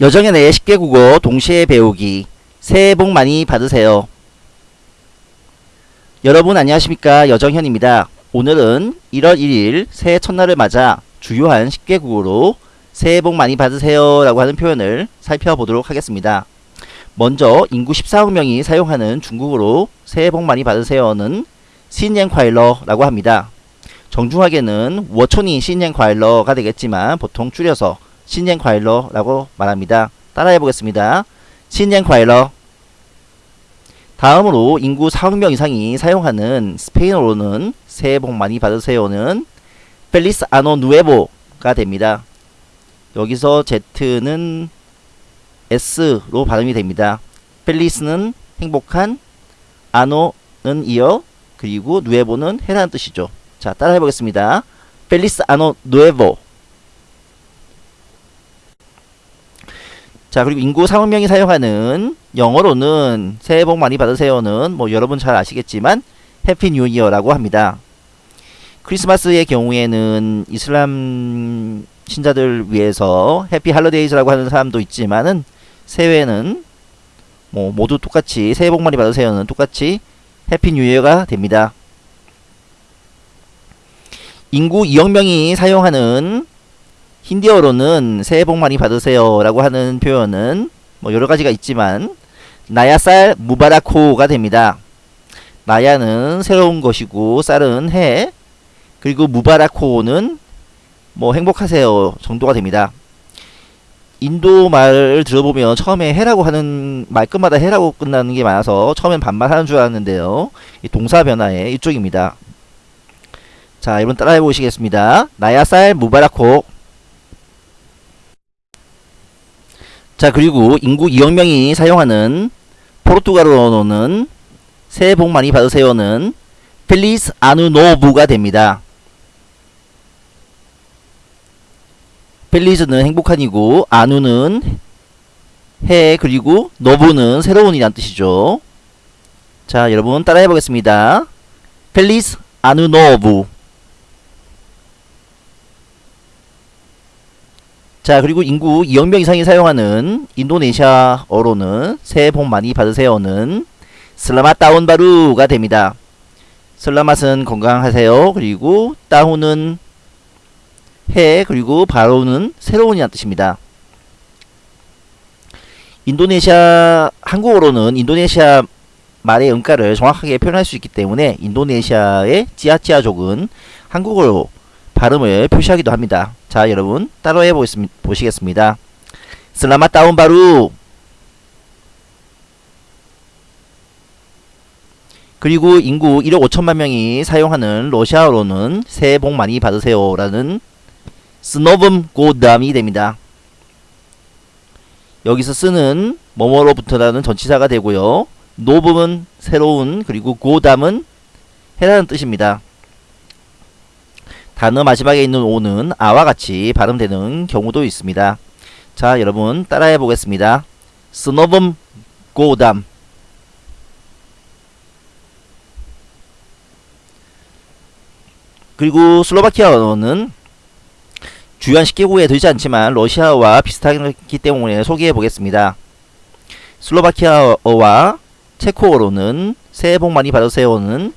여정의 내 10개 국어 동시에 배우기 새해 복 많이 받으세요. 여러분 안녕하십니까 여정현입니다. 오늘은 1월 1일 새해 첫날을 맞아 주요한 10개 국어로 새해 복 많이 받으세요 라고 하는 표현을 살펴보도록 하겠습니다. 먼저 인구 14억 명이 사용하는 중국어로 새해 복 많이 받으세요는 신년콰일러 라고 합니다. 정중하게는 워촌이 신년콰일러가 되겠지만 보통 줄여서 신젠과일러라고 말합니다. 따라해 보겠습니다. 신젠과일러 다음으로 인구 4억 명 이상이 사용하는 스페인어로는 새해 복 많이 받으세요는 펠리스 아노 누에보가 됩니다. 여기서 Z는 S로 발음이 됩니다. 펠리스는 행복한, 아노는 이어, 그리고 누에보는 해라는 뜻이죠. 자, 따라해 보겠습니다. Feliz año nuevo 자, 그리고 인구 4억 명이 사용하는 영어로는 새해 복 많이 받으세요는 뭐 여러분 잘 아시겠지만 Happy New Year라고 합니다. 크리스마스의 경우에는 이슬람 신자들 위해서 Happy Holidays라고 하는 사람도 있지만은 새해는 뭐 모두 똑같이 새해 복 많이 받으세요는 똑같이 Happy New Year가 됩니다. 인구 2억 명이 사용하는 힌디어로는 새해 복 많이 받으세요 라고 하는 표현은 뭐 여러 가지가 있지만 नया साल मुबारक हो가 됩니다. नया는 새로운 것이고 साल은 해 그리고 मुबारक हो는 뭐 행복하세요 정도가 됩니다. 인도 말을 들어보면 처음에 है라고 하는 말끝마다 है라고 끝나는 게 많아서 처음엔 반말 하는 줄 알았는데요. 동사 변화의 이쪽입니다. 자, 여러분 따라해 보시겠습니다. 나야쌀 무바라코 자 그리고 인구 2억 명이 사용하는 포르투갈어로는 새해 복 많이 받으세요는 펠리스 아누노부가 됩니다. 펠리스는 행복한이고 아누는 해 그리고 노부는 새로운이란 뜻이죠. 자 여러분 따라해 보겠습니다. 펠리스 아누노부 자 그리고 인구 2억 명 이상이 사용하는 인도네시아어로는 새해 복 많이 받으세요는 슬라맛 다운 바루가 됩니다. 슬라맛은 건강하세요. 그리고 따훈은 해 그리고 바로는 새로운이라는 뜻입니다. 인도네시아 한국어로는 인도네시아 말의 음가를 정확하게 표현할 수 있기 때문에 인도네시아의 찌아찌아족은 한국어로 발음을 표시하기도 합니다. 자 여러분 따라해 보시겠습니다. 슬라맛 다운 바루 그리고 인구 1억 5천만 명이 사용하는 러시아어로는 새해 복 많이 받으세요 라는 스노범 고담이 됩니다. 여기서 쓰는 뭐뭐로부터라는 전치사가 되고요. 노범은 새로운 그리고 고담은 해라는 뜻입니다. 단어 마지막에 있는 오는 아와 같이 발음되는 경우도 있습니다. 자 여러분 따라해 보겠습니다. 스노범 고담 그리고 슬로바키아어는 주요한 식기구에 들지 않지만 러시아와 비슷하기 때문에 소개해 보겠습니다. 슬로바키아어와 체코어로는 새해 복 많이 받으세요는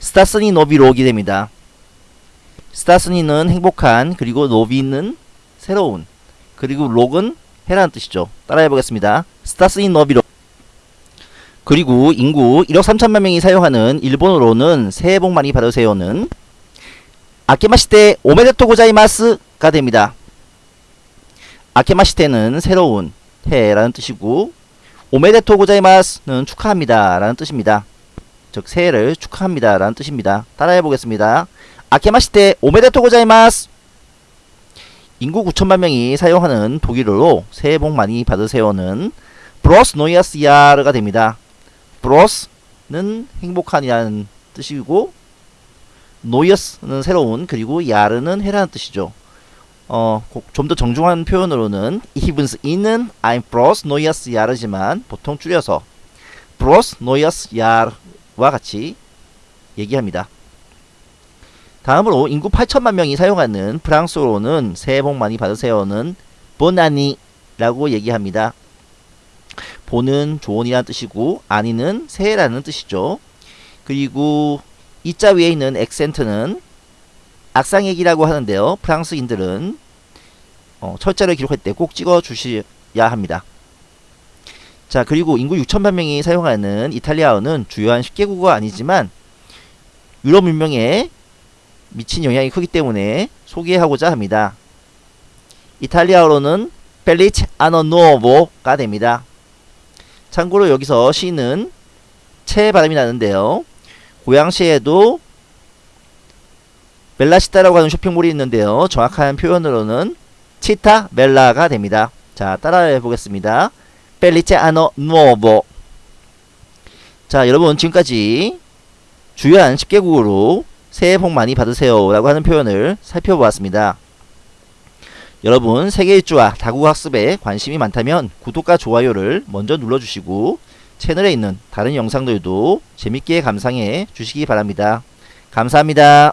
스타스니 노비록이 됩니다. 스타스니는 행복한 그리고 노비는 새로운 그리고 록은 해라는 뜻이죠. 따라해 보겠습니다. 스타스니 노비록 그리고 인구 1억 3천만 명이 사용하는 일본어로는 새해 복 많이 받으세요는 아케마시테 오메데토 고자이마스가 됩니다. 아케마시테는 새로운 해라는 뜻이고 오메데토 고자이마스는 축하합니다 라는 뜻입니다. 즉 새해를 축하합니다 라는 뜻입니다. 따라해 보겠습니다. 明けまして おめでとう ございます 인구 9천만 명이 사용하는 독일어로 새해 복 많이 받으세요는 frohes neues Jahr가 됩니다. frohes는 행복한이라는 뜻이고 neues는 새로운 그리고 Jahr는 해라는 뜻이죠. 어, 좀 더 정중한 표현으로는 이븐스 이는 I'm bros 노이어스 야르지만 보통 줄여서 bros 노이어스 야르와 같이 얘기합니다. 다음으로 인구 8천만 명이 사용하는 프랑스어로는 새해 복 많이 받으세요는 Bonne année 라고 얘기합니다. 보는 좋은이라는 뜻이고 아니는 새해라는 뜻이죠. 그리고 이자 위에 있는 액센트는 악상액이라고 하는데요. 프랑스인들은 어, 철자를 기록할 때 꼭 찍어 주셔야 합니다. 자 그리고 인구 6천만 명이 사용하는 이탈리아어는 주요한 10개국어가 아니지만 유럽 문명에 미친 영향이 크기 때문에 소개하고자 합니다. 이탈리아어로는 벨리치 아노 누오보가 됩니다. 참고로 여기서 시는 채 발음이 나는데요. 고양시에도 멜라시타라고 하는 쇼핑몰이 있는데요. 정확한 표현으로는 치타 멜라가 됩니다. 자, 따라해 보겠습니다. 벨리체 아노 누오보 자, 여러분 지금까지 주요한 10개국으로 새해 복 많이 받으세요 라고 하는 표현을 살펴보았습니다. 여러분 세계 일주와 다국어 학습에 관심이 많다면 구독과 좋아요를 먼저 눌러주시고 채널에 있는 다른 영상들도 재밌게 감상해 주시기 바랍니다. 감사합니다.